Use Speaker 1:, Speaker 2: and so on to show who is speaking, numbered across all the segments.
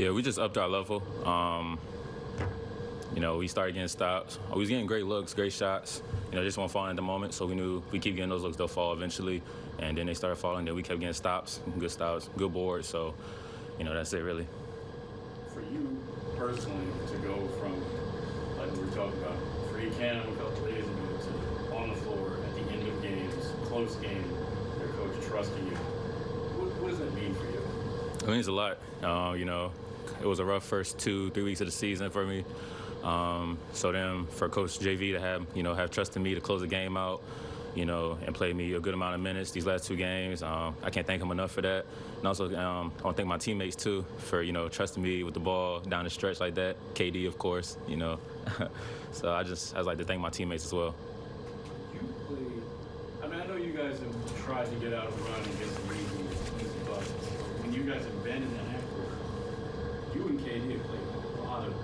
Speaker 1: Yeah, we just upped our level. Um, you know, we started getting stops. We was getting great looks, great shots. You know, just weren't falling at the moment, so we knew if we keep getting those looks, they'll fall eventually. And then they started falling. Then we kept getting stops, good stops, good boards. So, you know, that's it really.
Speaker 2: For you personally, to go from like we were talking about free cam a couple days ago to on the floor at the end of games, close game, your coach trusting you. What, what does that mean for you?
Speaker 1: It means a lot. Uh, you know, it was a rough first two, three weeks of the season for me. Um, so then for Coach JV to have, you know, have trusted me to close the game out, you know, and play me a good amount of minutes these last two games, um, I can't thank him enough for that. And also, um, I want to thank my teammates too for, you know, trusting me with the ball down the stretch like that. KD, of course, you know. so I just, I'd like to thank my teammates as well.
Speaker 2: You play. I mean, I know you guys have tried to get out of the run and get some easy, easy buckets. But when you guys have been in the half court, you and KD have played a lot of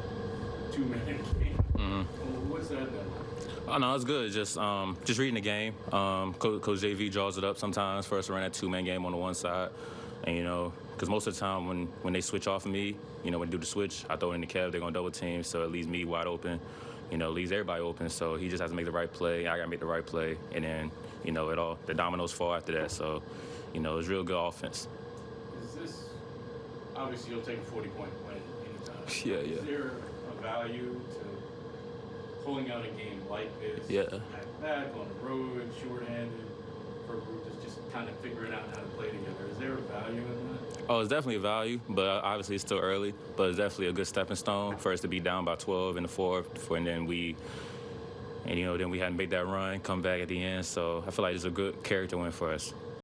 Speaker 2: two-man games. Well, what's that been like?
Speaker 1: Oh no, it's good. Just um, just reading the game. Um, Coach, Coach JV draws it up sometimes for us to run that two-man game on the one side, and you know, because most of the time when when they switch off of me, you know, when they do the switch, I throw it in the Kev. They're gonna double team, so it leaves me wide open. You know, leaves everybody open. So he just has to make the right play. I gotta make the right play, and then you know, it all the dominoes fall after that. So, you know, it's real good offense.
Speaker 2: Obviously you'll take a forty point win anytime?
Speaker 1: Yeah, yeah.
Speaker 2: Is there a value to pulling out a game like this?
Speaker 1: Yeah.
Speaker 2: Back back on the road, shorthanded, for a group that's just kind of figuring out how to play together. Is there a value in that?
Speaker 1: Oh, it's definitely a value, but obviously it's still early. But it's definitely a good stepping stone for us to be down by 12 in the fourth, and then we, and you know, then we hadn't made that run, come back at the end. So I feel like it's a good character win for us.